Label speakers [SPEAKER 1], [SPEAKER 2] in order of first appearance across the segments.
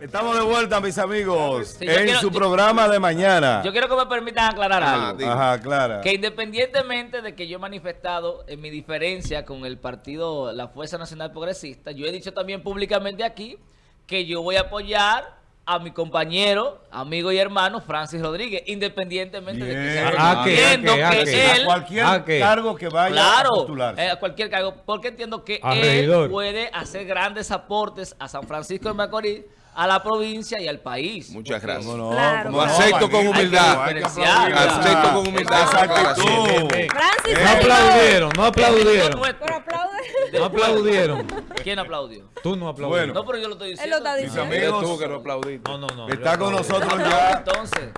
[SPEAKER 1] Estamos de vuelta, mis amigos,
[SPEAKER 2] Sí,
[SPEAKER 1] en
[SPEAKER 2] quiero-
[SPEAKER 1] su
[SPEAKER 2] yo-
[SPEAKER 1] programa de mañana.
[SPEAKER 2] Yo quiero que me permitan aclarar algo.
[SPEAKER 3] dime.
[SPEAKER 1] Ajá, Clara.
[SPEAKER 2] Que independientemente de que yo he manifestado en mi diferencia con el partido, la Fuerza Nacional Progresista, yo he dicho también públicamente aquí que yo voy a apoyar a mi compañero, amigo y hermano Francis Rodríguez, independientemente de que sea
[SPEAKER 1] ¿A
[SPEAKER 4] qué?
[SPEAKER 2] entiendo
[SPEAKER 4] ¿A qué? ¿A
[SPEAKER 2] que
[SPEAKER 4] qué?
[SPEAKER 2] él
[SPEAKER 1] a cualquier cargo que vaya a
[SPEAKER 2] Claro,
[SPEAKER 1] postularse.
[SPEAKER 2] eh, a cualquier cargo, porque entiendo que él puede hacer grandes aportes a San Francisco de Macorís, a la provincia y al país.
[SPEAKER 3] Muchas gracias.
[SPEAKER 1] ¿Cómo no?
[SPEAKER 5] Claro.
[SPEAKER 1] ¿Cómo
[SPEAKER 3] Lo
[SPEAKER 1] no,
[SPEAKER 3] acepto con humildad. Acepto con humildad
[SPEAKER 1] esa
[SPEAKER 3] aclaración.
[SPEAKER 4] No aplaudieron, no aplaudieron. No aplaudieron.
[SPEAKER 2] ¿Quién aplaudió?
[SPEAKER 4] Tú no aplaudieron.
[SPEAKER 2] No, pero yo lo estoy
[SPEAKER 5] Él
[SPEAKER 2] diciendo.
[SPEAKER 5] lo está
[SPEAKER 1] Mis
[SPEAKER 5] diciendo.
[SPEAKER 3] Eres
[SPEAKER 1] amigos,
[SPEAKER 3] tú que no aplaudiste.
[SPEAKER 4] No, no, no.
[SPEAKER 1] está con nosotros ya,
[SPEAKER 2] Entonces,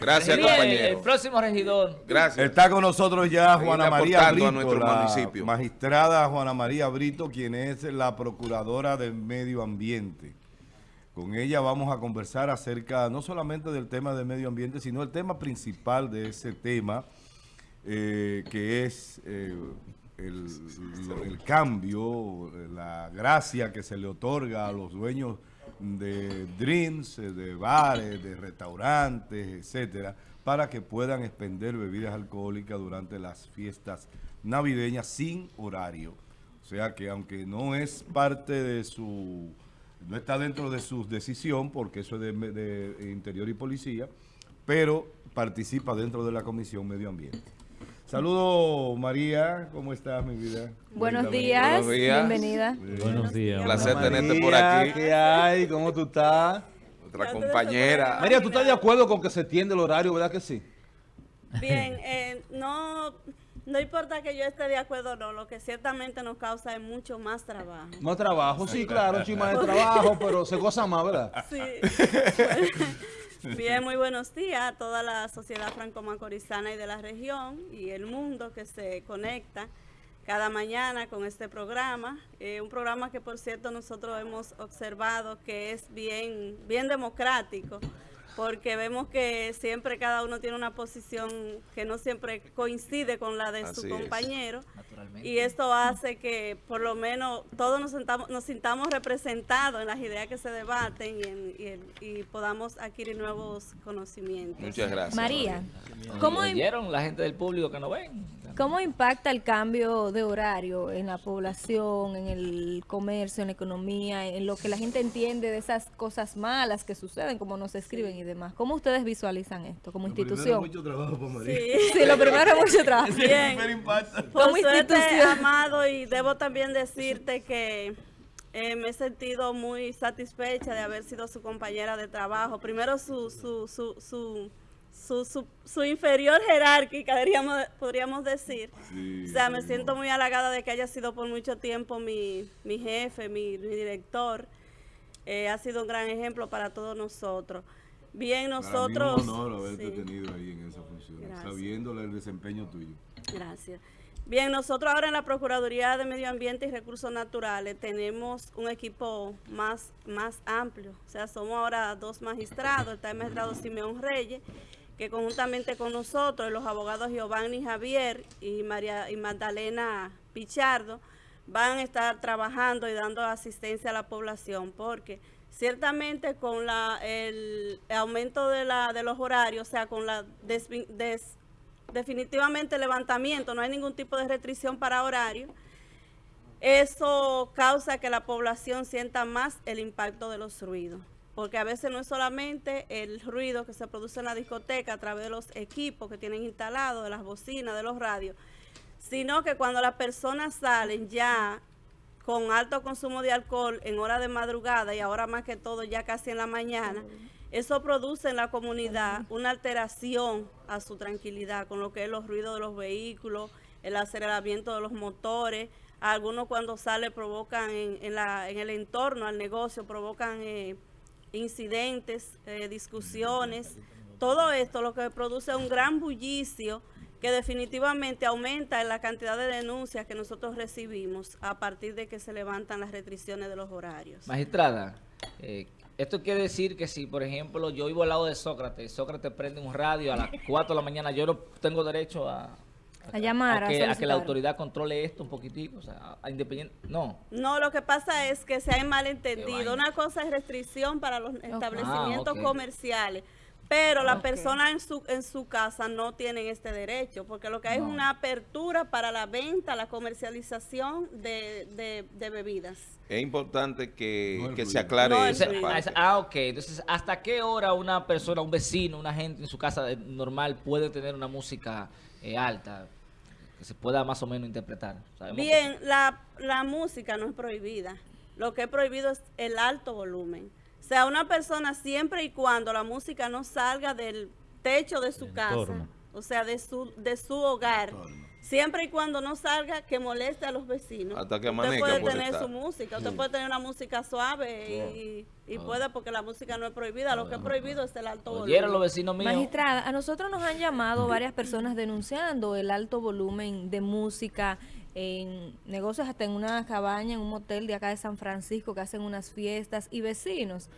[SPEAKER 3] Gracias,
[SPEAKER 2] Bien, El
[SPEAKER 3] compañero.
[SPEAKER 2] próximo regidor.
[SPEAKER 3] Gracias.
[SPEAKER 1] está con nosotros ya Juana María
[SPEAKER 3] aportando a
[SPEAKER 1] Brito,
[SPEAKER 3] nuestro
[SPEAKER 1] la
[SPEAKER 3] municipio.
[SPEAKER 1] magistrada Juana María Brito, quien es la procuradora del medio ambiente. Con ella vamos a conversar acerca no solamente del tema del medio ambiente, sino el tema principal de ese tema, eh, que es eh, el, cambio, la gracia que se le otorga a los dueños de drinks, eh, de bares, de restaurantes, etcétera, para que puedan expender bebidas alcohólicas durante las fiestas navideñas sin horario. O sea que aunque no es parte de su, no está dentro de su decisión, porque eso es de, de Interior y Policía, pero participa dentro de la Comisión Medio Ambiente. Saludos María, ¿cómo estás mi vida?
[SPEAKER 5] Buenos días.
[SPEAKER 3] Buenos días.
[SPEAKER 5] Bienvenida.
[SPEAKER 4] Buenos días.
[SPEAKER 3] Un placer tenerte por aquí.
[SPEAKER 6] ¿Qué hay? ¿Cómo tú estás?
[SPEAKER 3] Nuestra compañera.
[SPEAKER 6] María, ¿tú estás de acuerdo con que se tiende el horario, verdad que sí?
[SPEAKER 7] Bien, eh, no, no importa que yo esté de acuerdo o no, lo que ciertamente nos causa es mucho más trabajo.
[SPEAKER 6] Más trabajo, sí, claro, chima de trabajo, pero se goza más, ¿verdad?
[SPEAKER 7] Sí. Bien, muy buenos días a toda la sociedad franco-macorizana y de la región y el mundo que se conecta cada mañana con este programa. Eh, un programa que, por cierto, nosotros hemos observado que es bien, bien democrático, porque vemos que siempre cada uno tiene una posición que no siempre coincide con la de
[SPEAKER 3] Así
[SPEAKER 7] su compañero. Y esto hace que por lo menos todos nos, sentamos, nos sintamos representados en las ideas que se debaten y, en- y en- y podamos adquirir nuevos conocimientos.
[SPEAKER 3] Muchas gracias.
[SPEAKER 5] María, ¿cómo,
[SPEAKER 2] ¿Oyeron la gente del público que no ven?
[SPEAKER 5] ¿Cómo impacta el cambio de horario en la población, en el comercio, en la economía, en lo que la gente entiende de esas cosas malas que suceden, como nos escriben y demás? ¿Cómo ustedes visualizan esto como institución?
[SPEAKER 1] Mucho trabajo para María.
[SPEAKER 7] Sí.
[SPEAKER 5] Sí, lo primero es mucho trabajo.
[SPEAKER 7] Bien.
[SPEAKER 1] Primer impacto.
[SPEAKER 7] Por
[SPEAKER 5] Como
[SPEAKER 7] suerte,
[SPEAKER 5] institución.
[SPEAKER 7] Amado, y debo también decirte que eh, me he sentido muy satisfecha de haber sido su compañera de trabajo. Primero su, su, su, su, su, su- su inferior jerárquica, diríamos, podríamos decir. o sea, me siento muy halagada de que haya sido por mucho tiempo mi, mi jefe, mi, mi director. Eh, ha sido un gran ejemplo para todos nosotros. Bien, nosotros...
[SPEAKER 1] Un honor haberte
[SPEAKER 7] Sí.
[SPEAKER 1] tenido ahí en esa función, sabiéndole el desempeño tuyo.
[SPEAKER 7] Gracias. Bien, nosotros ahora en la Procuraduría de Medio Ambiente y Recursos Naturales tenemos un equipo más, más amplio. O sea, somos ahora dos magistrados. Está el magistrado Simeón Reyes, que conjuntamente con nosotros, los abogados Giovanni Javier y, María, y Magdalena Pichardo, van a estar trabajando y dando asistencia a la población, porque ciertamente con la, el aumento de, la, de los horarios, o sea, con la des- definitivamente levantamiento, no hay ningún tipo de restricción para horario, eso causa que la población sienta más el impacto de los ruidos. Porque a veces no es solamente el ruido que se produce en la discoteca a través de los equipos que tienen instalados, de las bocinas, de los radios, sino que cuando las personas salen ya con alto consumo de alcohol en hora de madrugada y ahora más que todo ya casi en la mañana, eso produce en la comunidad una alteración a su tranquilidad con lo que es los ruidos de los vehículos, el aceleramiento de los motores. Algunos cuando sale provocan en, en la, en el entorno al negocio, provocan eh, incidentes, eh, discusiones. Todo esto lo que produce un gran bullicio que definitivamente aumenta en la cantidad de denuncias que nosotros recibimos a partir de que se levantan las restricciones de los horarios.
[SPEAKER 2] Magistrada, eh, esto quiere decir que si, por ejemplo, yo vivo al lado de Sócrates, Sócrates prende un radio a las 4 de la mañana, yo no tengo derecho a,
[SPEAKER 5] A llamar, a
[SPEAKER 2] que, a que la autoridad controle esto un poquitico, o sea, a- a independiente, no.
[SPEAKER 7] No, lo que pasa es que se
[SPEAKER 2] Qué
[SPEAKER 7] malentendido. Una cosa es restricción para los establecimientos
[SPEAKER 2] Ah, ok.
[SPEAKER 7] comerciales, pero la
[SPEAKER 5] Ok.
[SPEAKER 7] persona en su en su casa no tienen este derecho, porque lo que hay
[SPEAKER 2] No.
[SPEAKER 7] es una apertura para la venta, la comercialización de, de- de bebidas.
[SPEAKER 3] Es importante que,
[SPEAKER 1] No
[SPEAKER 3] que se aclare
[SPEAKER 7] No
[SPEAKER 3] esa parte.
[SPEAKER 2] Ah, ok. Entonces, ¿hasta qué hora una persona, un vecino, una gente en su casa normal puede tener una música eh, alta que se pueda más o menos interpretar? Sabemos que-
[SPEAKER 7] Bien, la, la música no es prohibida. Lo que es prohibido es el alto volumen. O sea, una persona siempre y cuando la música no salga del techo de su casa,
[SPEAKER 4] entorno.
[SPEAKER 7] o sea, de su, de su hogar, siempre y cuando no salga que moleste a los vecinos.
[SPEAKER 3] Hasta que
[SPEAKER 7] usted
[SPEAKER 3] amanezca
[SPEAKER 7] puede
[SPEAKER 3] puede
[SPEAKER 7] tener
[SPEAKER 3] estar.
[SPEAKER 7] su música, usted puede tener una música suave y, y puede porque la música no es prohibida. Lo que es prohibido es el alto
[SPEAKER 2] Oyeron los
[SPEAKER 7] volumen.
[SPEAKER 2] vecinos míos.
[SPEAKER 5] Magistrada, a nosotros nos han llamado varias personas denunciando el alto volumen de música en negocios, hasta en una cabaña, en un motel de acá de San Francisco, que hacen unas fiestas y vecinos.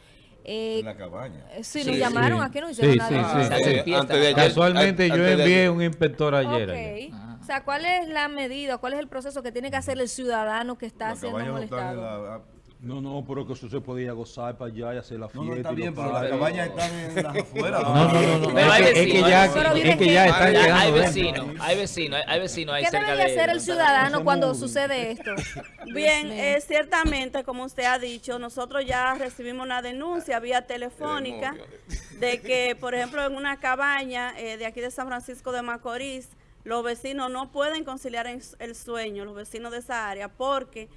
[SPEAKER 5] Eh,
[SPEAKER 1] En la cabaña.
[SPEAKER 5] eh, sí,
[SPEAKER 2] Sí,
[SPEAKER 5] nos
[SPEAKER 2] sí.
[SPEAKER 5] llamaron, aquí no hicieron
[SPEAKER 4] Sí,
[SPEAKER 5] nada.
[SPEAKER 4] sí,
[SPEAKER 2] Ah,
[SPEAKER 4] sí.
[SPEAKER 3] Eh, antes de ayer-
[SPEAKER 4] Casualmente yo
[SPEAKER 3] antes
[SPEAKER 4] envié un inspector ayer.
[SPEAKER 5] Ok.
[SPEAKER 4] allá.
[SPEAKER 2] Ajá.
[SPEAKER 5] O sea, ¿cuál es la medida, cuál es el proceso que tiene que hacer el ciudadano que está
[SPEAKER 1] La
[SPEAKER 5] siendo
[SPEAKER 1] cabaña no está
[SPEAKER 5] molestado?
[SPEAKER 6] No, no, pero que eso se podía gozar para allá y hacer la
[SPEAKER 1] No,
[SPEAKER 6] fiesta.
[SPEAKER 1] no, está
[SPEAKER 6] y
[SPEAKER 1] bien, pero las cabañas están en las afueras.
[SPEAKER 4] No, no, no, no.
[SPEAKER 2] Pero hay
[SPEAKER 4] Es que, es que ya,
[SPEAKER 2] hay
[SPEAKER 5] vecinos.
[SPEAKER 4] es que ya están llegando.
[SPEAKER 2] hay vecinos, hay vecinos, hay, vecinos ahí
[SPEAKER 5] ¿Qué
[SPEAKER 2] cerca
[SPEAKER 5] debería
[SPEAKER 2] de
[SPEAKER 5] hacer el ciudadano cuando sucede esto?
[SPEAKER 7] Bien, eh, ciertamente, como usted ha dicho, nosotros ya recibimos una denuncia vía telefónica de que, por ejemplo, en una cabaña eh, de aquí de San Francisco de Macorís, los vecinos no pueden conciliar el sueño, los vecinos de esa área, porque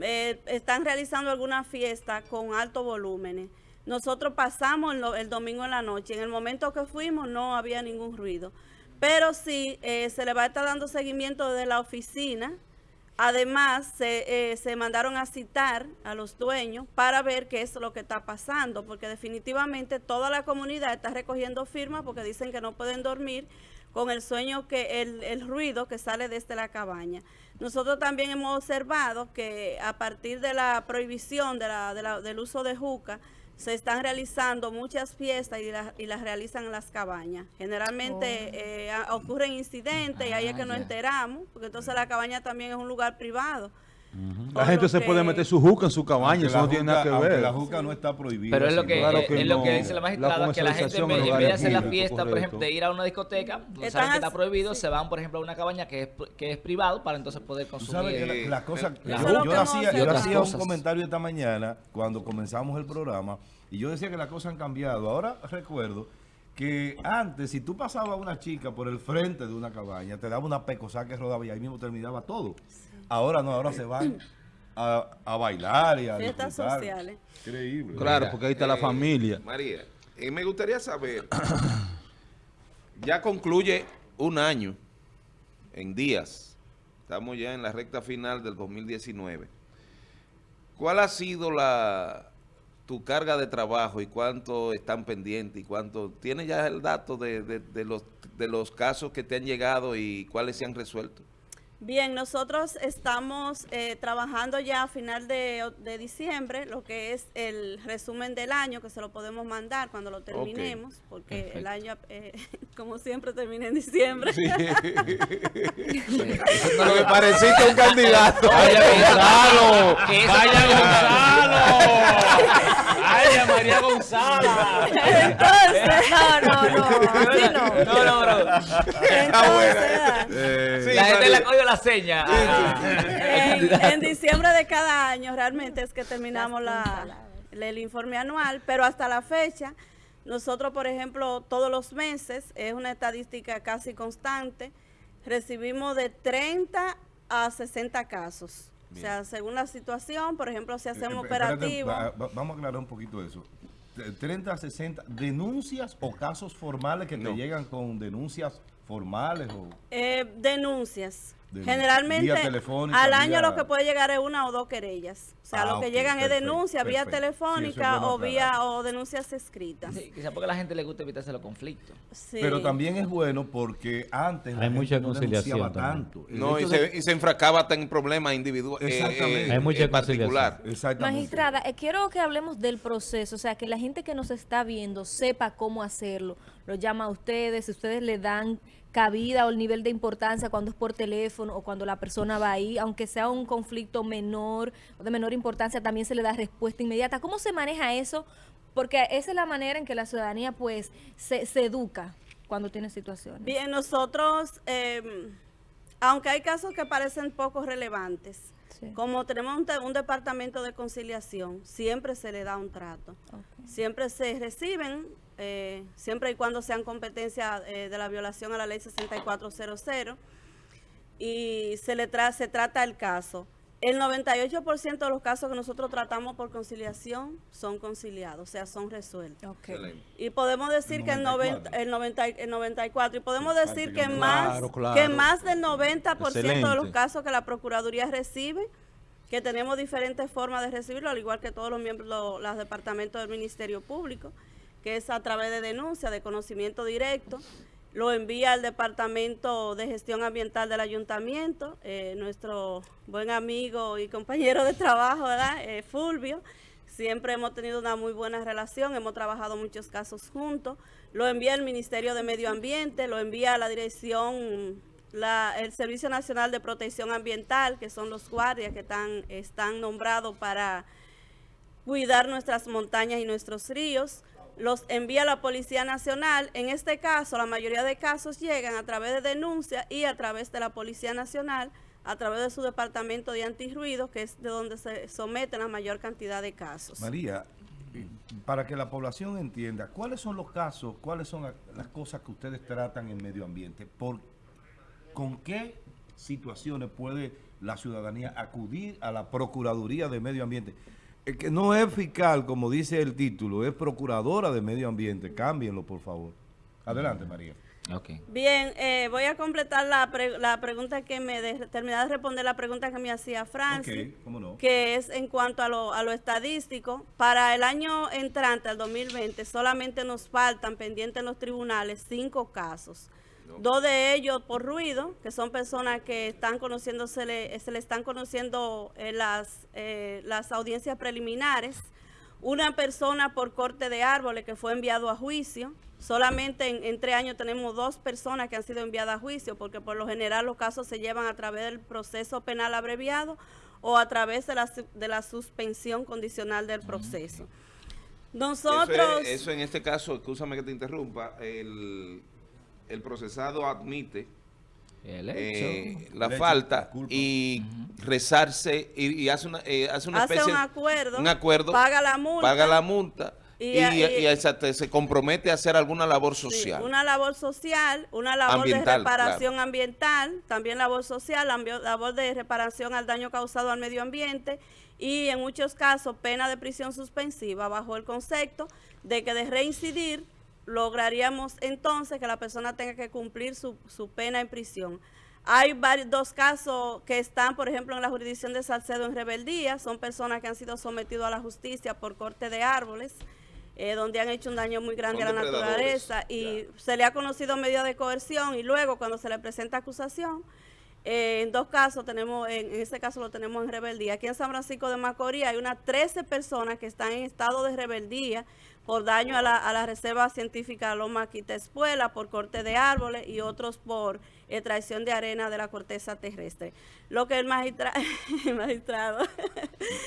[SPEAKER 7] eh, están realizando alguna fiesta con alto volúmenes. Nosotros pasamos el domingo en la noche. En el momento que fuimos no había ningún ruido. Pero sí, eh, se le va a estar dando seguimiento desde la oficina. Además, se, eh, se mandaron a citar a los dueños para ver qué es lo que está pasando, porque definitivamente toda la comunidad está recogiendo firmas porque dicen que no pueden dormir con el sueño que el, el ruido que sale desde la cabaña. Nosotros también hemos observado que a partir de la prohibición de la- de la- del uso de juca, se están realizando muchas fiestas y, las- y las realizan en las cabañas. Generalmente eh, a- ocurren incidentes y ahí es
[SPEAKER 2] Ah,
[SPEAKER 7] que nos
[SPEAKER 2] ya.
[SPEAKER 7] enteramos, porque entonces la cabaña también es un lugar privado.
[SPEAKER 6] La gente se
[SPEAKER 7] que-
[SPEAKER 6] puede meter su juca en su cabaña, eso no tiene nada que ver.
[SPEAKER 1] la juca no está prohibida.
[SPEAKER 2] Pero es lo que,
[SPEAKER 1] sino-
[SPEAKER 6] Claro
[SPEAKER 2] es,
[SPEAKER 6] que
[SPEAKER 2] es lo que
[SPEAKER 6] no.
[SPEAKER 2] dice la
[SPEAKER 6] La
[SPEAKER 2] magistrada, que la gente en vez,
[SPEAKER 6] en
[SPEAKER 2] en vez de hacer la fiesta, por ejemplo, de ir a una discoteca, saben que está prohibido,
[SPEAKER 7] sí.
[SPEAKER 2] se van, por ejemplo, a una cabaña que es, que es privado para entonces poder
[SPEAKER 1] Tú sabes que
[SPEAKER 2] consumir.
[SPEAKER 1] la, la cosa...
[SPEAKER 3] Eso
[SPEAKER 1] yo hacía, yo hacía un comentario esta mañana cuando comenzamos el programa y yo decía que las cosas han cambiado. Ahora recuerdo que antes, si tú pasabas a una chica por el frente de una cabaña, te daba una pecosa que rodaba y ahí mismo terminaba todo. Ahora no, ahora se van a, a bailar y a
[SPEAKER 7] Fiestas
[SPEAKER 1] disfrutar.
[SPEAKER 7] sociales.
[SPEAKER 1] Increíble.
[SPEAKER 6] Claro, porque ahí está la
[SPEAKER 3] Eh,
[SPEAKER 6] familia.
[SPEAKER 3] María, y me gustaría saber, ya concluye un año en días, estamos ya en la recta final del 2019. ¿Cuál ha sido la tu carga de trabajo y cuánto están pendientes y cuánto tienes ya el dato de, de- de los de los casos que te han llegado y cuáles se han resuelto?
[SPEAKER 7] Bien, nosotros estamos eh, trabajando ya a final de, de diciembre, lo que es el resumen del año, que se lo podemos mandar cuando lo terminemos, porque el año, eh, como siempre, termina en diciembre.
[SPEAKER 3] Lo que pareciste un candidato.
[SPEAKER 2] Vaya Gonzalo,
[SPEAKER 4] ¡Vaya Gonzalo! ¡Vaya María Gonzalo!
[SPEAKER 5] No, no, no, así no.
[SPEAKER 2] No, no, bro.
[SPEAKER 7] Entonces,
[SPEAKER 1] Eh,
[SPEAKER 2] la gente le ha cogido la seña. Ah,
[SPEAKER 7] en, en diciembre de cada año realmente es que terminamos la, el informe anual, pero hasta la fecha, nosotros, por ejemplo, todos los meses, es una estadística casi constante, recibimos de 30 a 60 casos. O sea, según la situación, por ejemplo, si hacemos
[SPEAKER 1] Eh, espérate, va- va- vamos a aclarar un poquito eso. T- 30 a 60 denuncias o casos formales que te llegan con denuncias formales o
[SPEAKER 7] Eh, denuncias.
[SPEAKER 1] De-
[SPEAKER 7] Generalmente al año
[SPEAKER 1] vía-
[SPEAKER 7] lo que puede llegar es una o dos querellas. O sea,
[SPEAKER 1] Ah,
[SPEAKER 7] lo que llegan es
[SPEAKER 1] perfecto,
[SPEAKER 7] denuncia vía.
[SPEAKER 1] Sí, es
[SPEAKER 7] telefónica
[SPEAKER 1] bueno
[SPEAKER 7] o vía
[SPEAKER 1] aclarar.
[SPEAKER 7] o denuncias escritas.
[SPEAKER 2] sí, quizá porque a la gente le gusta evitarse los conflictos.
[SPEAKER 7] Sí.
[SPEAKER 1] Pero también es bueno porque antes
[SPEAKER 4] Hay
[SPEAKER 1] gente
[SPEAKER 4] mucha
[SPEAKER 1] no
[SPEAKER 4] conciliación también.
[SPEAKER 1] tanto.
[SPEAKER 3] No, y
[SPEAKER 1] de-
[SPEAKER 3] se, y se enfracaba hasta en problemas individuales.
[SPEAKER 1] Exactamente.
[SPEAKER 4] Hay mucha
[SPEAKER 3] particular.
[SPEAKER 1] Exactamente.
[SPEAKER 5] Magistrada, eh, quiero que hablemos del proceso, o sea, que la gente que nos está viendo sepa cómo hacerlo. Lo llama a ustedes, ustedes le dan cabida o el nivel de importancia cuando es por teléfono o cuando la persona va ahí, aunque sea un conflicto menor o de menor importancia, también se le da respuesta inmediata. ¿Cómo se maneja eso? Porque esa es la manera en que la ciudadanía pues se, se educa cuando tiene situaciones.
[SPEAKER 7] Bien, nosotros, eh, aunque hay casos que parecen poco relevantes,
[SPEAKER 5] Sí.
[SPEAKER 7] como tenemos un, departamento de conciliación, siempre se le da un trato. Siempre se reciben, eh, siempre y cuando sean competencia eh, de la violación a la ley 6400, y se le tra se trata el caso. El 98% de los casos que nosotros tratamos por conciliación son conciliados, o sea, son resueltos.
[SPEAKER 3] Excelente.
[SPEAKER 7] Y podemos decir que el 90,
[SPEAKER 1] 94.
[SPEAKER 7] el, 90, el 94, y podemos decir que
[SPEAKER 1] que
[SPEAKER 7] más,
[SPEAKER 6] Claro, claro.
[SPEAKER 7] que más del 90% de los
[SPEAKER 6] Excelente.
[SPEAKER 7] casos que la Procuraduría recibe, que tenemos diferentes formas de recibirlo, al igual que todos los miembros, lo- los departamentos del Ministerio Público, que es a través de denuncia, de conocimiento directo, lo envía al Departamento de Gestión Ambiental del Ayuntamiento, eh, nuestro buen amigo y compañero de trabajo. Eh, Fulvio. Siempre hemos tenido una muy buena relación, hemos trabajado muchos casos juntos. Lo envía el Ministerio de Medio Ambiente, lo envía a la dirección, el Servicio Nacional de Protección Ambiental, que son los guardias que están nombrados para cuidar nuestras montañas y nuestros ríos. Los envía la Policía Nacional. En este caso, la mayoría de casos llegan a través de denuncia y a través de la Policía Nacional, a través de su departamento de antirruido, que es de donde se someten la mayor cantidad de casos.
[SPEAKER 1] María, para que la población entienda, ¿cuáles son los casos, cuáles son la- las cosas que ustedes tratan en medio ambiente? ¿Por, ¿Con qué situaciones puede la ciudadanía acudir a la Procuraduría de Medio Ambiente? Es que no es fiscal, como dice el título, es Procuradora de Medio Ambiente. Cámbienlo, por favor. Adelante, María.
[SPEAKER 2] Ok.
[SPEAKER 7] Bien, eh, voy a completar la, pre- la pregunta que me... De, terminar de responder la pregunta que me hacía Francis.
[SPEAKER 1] Cómo no.
[SPEAKER 7] que es en cuanto a lo, a lo estadístico. Para el año entrante, al 2020, solamente nos faltan pendientes en los tribunales cinco casos. Dos de ellos por ruido, que son personas que están conociendo, se le, se le están conociendo eh, las, eh, las audiencias preliminares. Una persona por corte de árboles que fue enviado a juicio. Solamente en, en tres años tenemos dos personas que han sido enviadas a juicio, porque por lo general los casos se llevan a través del proceso penal abreviado o a través de la, de la suspensión condicional del proceso. Nosotros...
[SPEAKER 3] Eso, es- eso en este caso, escúchame que te interrumpa, el, el procesado admite
[SPEAKER 2] El hecho.
[SPEAKER 3] eh, la
[SPEAKER 1] El hecho,
[SPEAKER 3] falta y rezarse y, y hace una, eh, hace una
[SPEAKER 7] hace
[SPEAKER 3] especie
[SPEAKER 7] un acuerdo,
[SPEAKER 3] un acuerdo,
[SPEAKER 7] paga la multa,
[SPEAKER 3] paga la multa y,
[SPEAKER 7] y-
[SPEAKER 3] y-
[SPEAKER 7] y-
[SPEAKER 3] y exacto, se compromete a hacer alguna labor
[SPEAKER 7] Sí,
[SPEAKER 3] social.
[SPEAKER 7] una labor social, una labor
[SPEAKER 3] Ambiental,
[SPEAKER 7] de reparación ambiental, también labor social, labor de reparación al daño causado al medio ambiente y en muchos casos pena de prisión suspensiva bajo el concepto de que de reincidir lograríamos entonces que la persona tenga que cumplir su, su pena en prisión. Hay varios, dos casos que están, por ejemplo, en la jurisdicción de Salcedo en rebeldía. Son personas que han sido sometidas a la justicia por corte de árboles, eh, donde han hecho un daño muy grande a la naturaleza. Y se le ha conocido medida de coerción y luego cuando se le presenta acusación, eh, en dos casos tenemos, en, en este caso lo tenemos en rebeldía. Aquí en San Francisco de Macorís hay unas 13 personas que están en estado de rebeldía por daño a la, a la Reserva Científica Loma Quita Espuela, por corte de árboles y otros por eh, traición de arena de la corteza terrestre. Lo que el, magistra el magistrado,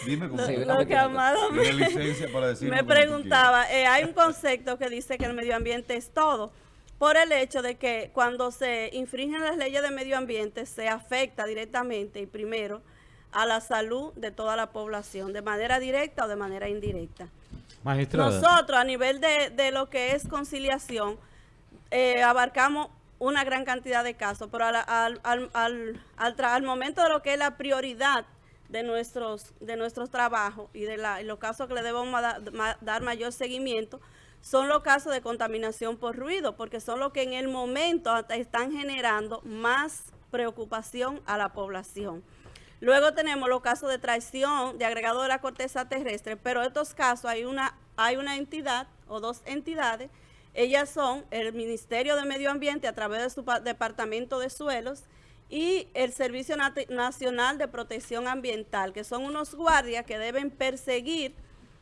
[SPEAKER 1] Dime cómo
[SPEAKER 2] Sí,
[SPEAKER 1] se-
[SPEAKER 2] una
[SPEAKER 7] lo que
[SPEAKER 2] pequeña-
[SPEAKER 7] Amado me,
[SPEAKER 1] para
[SPEAKER 7] me preguntaba, eh, hay un concepto que dice que el medio ambiente es todo, por el hecho de que cuando se infringen las leyes de medio ambiente se afecta directamente y primero a la salud de toda la población, de manera directa o de manera indirecta. Nosotros, a nivel de, de lo que es conciliación, eh, abarcamos una gran cantidad de casos, pero al, al, al, al- momento de lo que es la prioridad de nuestros, de nuestros trabajos y de la, los casos que le debemos dar mayor seguimiento, son los casos de contaminación por ruido, porque son los que en el momento hasta están generando más preocupación a la población. Luego tenemos los casos de traición de agregado de la corteza terrestre, pero estos casos hay una, hay una entidad o dos entidades, ellas son el Ministerio de Medio Ambiente a través de su pa- Departamento de Suelos y el Servicio Nacional de Protección Ambiental, que son unos guardias que deben perseguir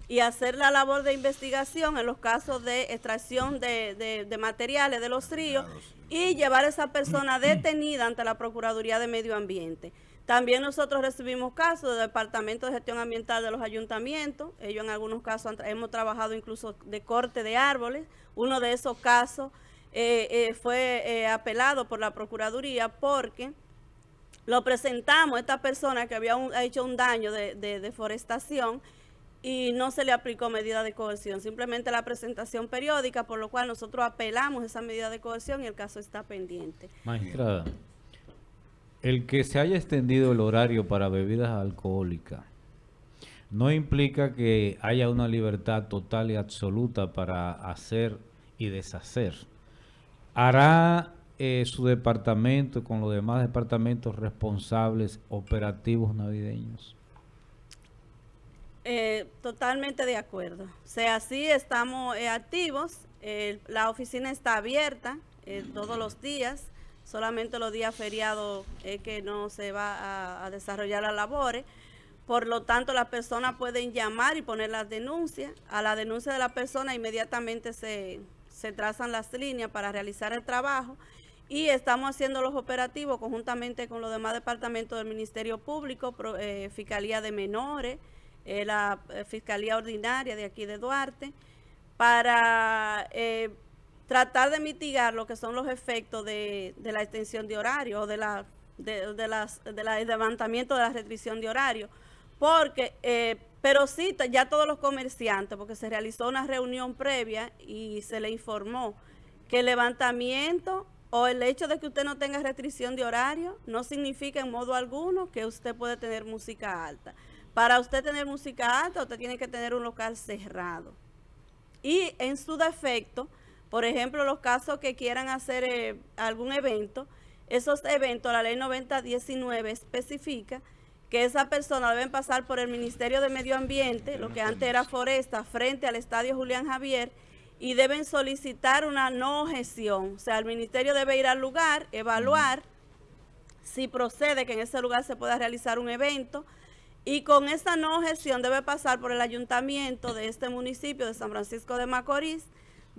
[SPEAKER 7] y hacer la labor de investigación en los casos de extracción de, de- de materiales de los ríos y llevar a esa persona detenida ante la Procuraduría de Medio Ambiente. También nosotros recibimos casos del Departamento de Gestión Ambiental de los ayuntamientos. Ellos en algunos casos hemos trabajado incluso de corte de árboles. Uno de esos casos eh, eh, fue eh, apelado por la Procuraduría porque lo presentamos a esta persona que había hecho un daño de, de deforestación y no se le aplicó medida de coerción, simplemente la presentación periódica, por lo cual nosotros apelamos esa medida de coerción y el caso está pendiente.
[SPEAKER 4] Magistrada, el que se haya extendido el horario para bebidas alcohólicas no implica que haya una libertad total y absoluta para hacer y deshacer. ¿Hará eh, su departamento con los demás departamentos responsables operativos navideños?
[SPEAKER 7] Eh, totalmente de acuerdo. Sea, estamos eh, activos. la oficina está abierta todos los días. Solamente los días feriados es que no se va a, desarrollar las labores. Por lo tanto, las personas pueden llamar y poner las denuncias. A la denuncia de la persona inmediatamente se, se trazan las líneas para realizar el trabajo. Y estamos haciendo los operativos conjuntamente con los demás departamentos del Ministerio Público, eh, Fiscalía de Menores, eh, la eh, Fiscalía Ordinaria de aquí de Duarte, para tratar de mitigar lo que son los efectos de, de la extensión de horario o de la de, de las de la- el levantamiento de la restricción de horario porque eh, pero sí ya todos los comerciantes porque se realizó una reunión previa y se le informó que el levantamiento o el hecho de que usted no tenga restricción de horario no significa en modo alguno que usted puede tener música alta. Para usted tener música alta, usted tiene que tener un local cerrado. Y en su defecto, por ejemplo, los casos que quieran hacer eh, algún evento, esos eventos, la ley 9019 especifica que esa persona deben pasar por el Ministerio de Medio Ambiente, lo que antes era Foresta, frente al Estadio Julián Javier, y deben solicitar una no objeción. O sea, el ministerio debe ir al lugar, evaluar si procede que en ese lugar se pueda realizar un evento, y con esa no objeción debe pasar por el ayuntamiento de este municipio de San Francisco de Macorís,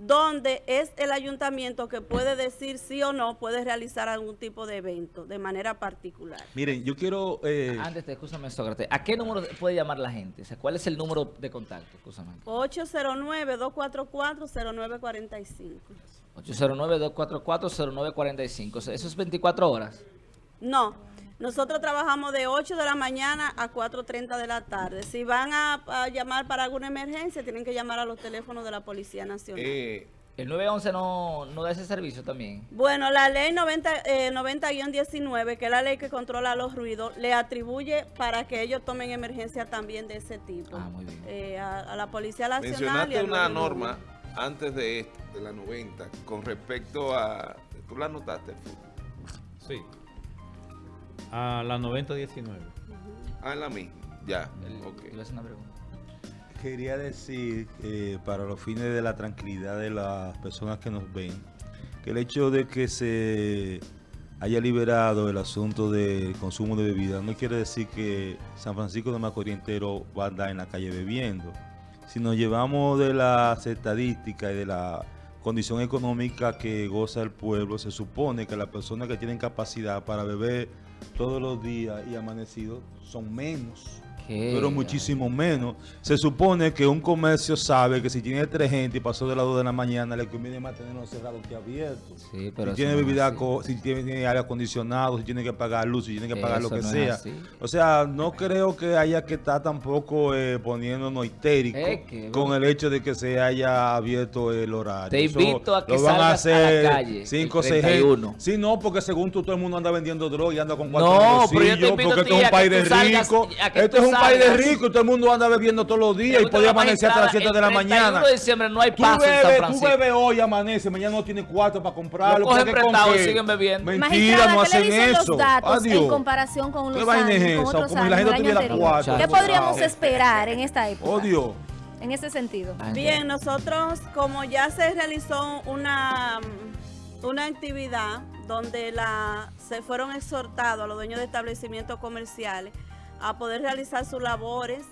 [SPEAKER 7] donde es el ayuntamiento que puede decir sí o no puede realizar algún tipo de evento de manera particular.
[SPEAKER 8] Miren, yo quiero... eh,
[SPEAKER 2] Antes, te, escúchame, Sócrates, ¿a qué número puede llamar la gente? O sea, ¿cuál es el número de contacto? Escúchame.
[SPEAKER 7] 809-244-0945.
[SPEAKER 2] 809-244-0945. O sea, Eso es 24 horas.
[SPEAKER 7] No, nosotros trabajamos de 8 de la mañana a 4.30 de la tarde. Si van a, a llamar para alguna emergencia, tienen que llamar a los teléfonos de la Policía Nacional.
[SPEAKER 3] Eh,
[SPEAKER 2] El 911 no, no da ese servicio también.
[SPEAKER 7] Bueno, la ley 90, eh, 90-19, que es la ley que controla los ruidos, le atribuye para que ellos tomen emergencia también de ese tipo.
[SPEAKER 2] Ah, muy bien.
[SPEAKER 7] Eh, a, a la Policía Nacional. y
[SPEAKER 3] mencionaste
[SPEAKER 7] al
[SPEAKER 3] una
[SPEAKER 7] 911.
[SPEAKER 3] norma antes de esta, de la 90, con respecto a... ¿Tú la anotaste?
[SPEAKER 4] Sí. A la 9019.
[SPEAKER 3] Ah, en la misma. Ya,
[SPEAKER 2] El- una pregunta.
[SPEAKER 8] Quería decir, eh, para los fines de la tranquilidad de las personas que nos ven, que el hecho de que se haya liberado el asunto del consumo de bebidas no quiere decir que San Francisco de Macorís entero va a andar en la calle bebiendo. Si nos llevamos de las estadísticas y de la condición económica que goza el pueblo, se supone que las personas que tienen capacidad para beber todos los días y amanecidos son menos Pero muchísimo menos. Se supone que un comercio sabe que si tiene tres gente y pasó de las 2 de la mañana, le conviene mantenerlo cerrado que abierto.
[SPEAKER 2] Sí, pero
[SPEAKER 8] si tiene
[SPEAKER 2] no
[SPEAKER 8] bebida, si tiene, tiene aire acondicionado, si tiene que pagar luz, si tiene que pagar lo que
[SPEAKER 2] no
[SPEAKER 8] sea. O sea, no creo que haya que estar tampoco eh, poniéndonos histéricos
[SPEAKER 2] Es que,
[SPEAKER 8] con el hecho de que se haya abierto el horario.
[SPEAKER 2] Te
[SPEAKER 8] Eso
[SPEAKER 2] invito a que
[SPEAKER 8] lo van
[SPEAKER 2] salgas a la calle
[SPEAKER 8] cinco,
[SPEAKER 2] el
[SPEAKER 8] seis
[SPEAKER 2] 31.
[SPEAKER 8] gente. Sí, no, porque según tú todo el mundo anda vendiendo droga y anda con cuatro
[SPEAKER 2] No, pero yo te
[SPEAKER 8] bolsillos,
[SPEAKER 2] invito
[SPEAKER 8] porque
[SPEAKER 2] a
[SPEAKER 8] esto es
[SPEAKER 2] a
[SPEAKER 8] un país de ricos.
[SPEAKER 2] a
[SPEAKER 8] Esto es un país de y todo el mundo anda bebiendo todos los días y
[SPEAKER 2] Pregúntale
[SPEAKER 8] puede
[SPEAKER 2] a la
[SPEAKER 8] amanecer hasta las
[SPEAKER 2] magistrada,
[SPEAKER 8] 7 de la
[SPEAKER 2] el 31
[SPEAKER 8] mañana.
[SPEAKER 2] de diciembre no hay
[SPEAKER 8] Tú
[SPEAKER 2] paso en San
[SPEAKER 8] bebes, tú
[SPEAKER 2] Francisco.
[SPEAKER 8] bebes hoy y amanece, mañana no tienes cuarto para comprarlo.
[SPEAKER 2] Lo cogen
[SPEAKER 8] ¿por qué con
[SPEAKER 2] prestado y siguen bebiendo.
[SPEAKER 8] Mentira, no
[SPEAKER 5] ¿qué le
[SPEAKER 8] hacen
[SPEAKER 5] dicen
[SPEAKER 8] eso.
[SPEAKER 5] los datos
[SPEAKER 8] Adiós.
[SPEAKER 5] en comparación con
[SPEAKER 8] ¿Qué
[SPEAKER 5] los
[SPEAKER 8] vaina es
[SPEAKER 5] años, con otros
[SPEAKER 8] Como si la
[SPEAKER 5] años,
[SPEAKER 8] gente tuviera cuatro.
[SPEAKER 5] ¿Qué podríamos esperar en esta época?
[SPEAKER 8] Odio.
[SPEAKER 5] En ese sentido.
[SPEAKER 7] Bien, nosotros, como ya se realizó una, una actividad donde la, se fueron exhortados a los dueños de establecimientos comerciales a poder realizar sus labores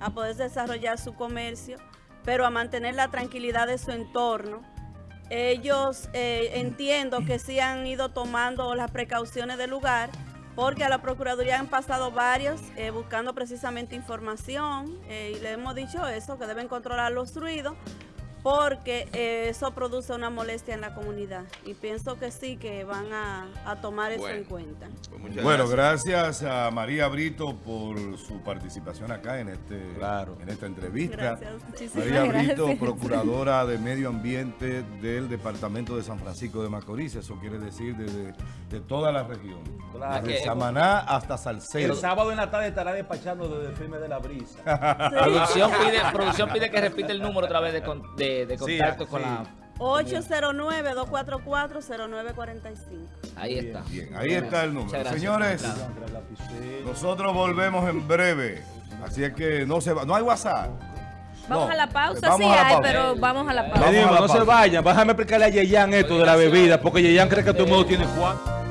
[SPEAKER 7] a poder desarrollar su comercio, pero a mantener la tranquilidad de su entorno. Ellos eh, entiendo que sí han ido tomando las precauciones del lugar, porque a la Procuraduría han pasado varios eh, buscando precisamente información eh, y le hemos dicho eso, que deben controlar los ruidos, porque eh, eso produce una molestia en la comunidad. Y pienso que sí, que van a, a tomar eso
[SPEAKER 3] Bueno.
[SPEAKER 7] en cuenta.
[SPEAKER 3] Pues
[SPEAKER 1] Bueno, gracias a María Brito por su participación acá en este
[SPEAKER 8] Claro.
[SPEAKER 1] en esta entrevista.
[SPEAKER 7] Gracias
[SPEAKER 1] María Brito, procuradora de Medio Ambiente del Departamento de San Francisco de Macorís, eso quiere decir de, de toda la región.
[SPEAKER 6] Claro.
[SPEAKER 1] Desde
[SPEAKER 2] Que-
[SPEAKER 1] Samaná hasta Salcedo.
[SPEAKER 6] El sábado en la tarde estará despachando desde el firme de la brisa.
[SPEAKER 2] Producción pide, producción pide que repita el número otra vez de, de- de
[SPEAKER 8] Sí,
[SPEAKER 2] contacto
[SPEAKER 8] ah,
[SPEAKER 2] con
[SPEAKER 8] sí.
[SPEAKER 2] la...
[SPEAKER 7] 809-244-0945.
[SPEAKER 2] Ahí está.
[SPEAKER 1] Bien, ahí está el número.
[SPEAKER 2] Gracias.
[SPEAKER 1] Señores, nosotros volvemos en breve. Así es que no se va, no hay WhatsApp.
[SPEAKER 5] Vamos
[SPEAKER 1] No,
[SPEAKER 5] a la pausa,
[SPEAKER 1] vamos
[SPEAKER 5] sí
[SPEAKER 1] a la
[SPEAKER 5] hay,
[SPEAKER 1] pausa.
[SPEAKER 5] pero vamos a la pausa.
[SPEAKER 8] Digo, no se vayan, déjame explicarle a Yeyan esto de la bebida, porque Yeyan cree que todo el mundo tiene cuatro.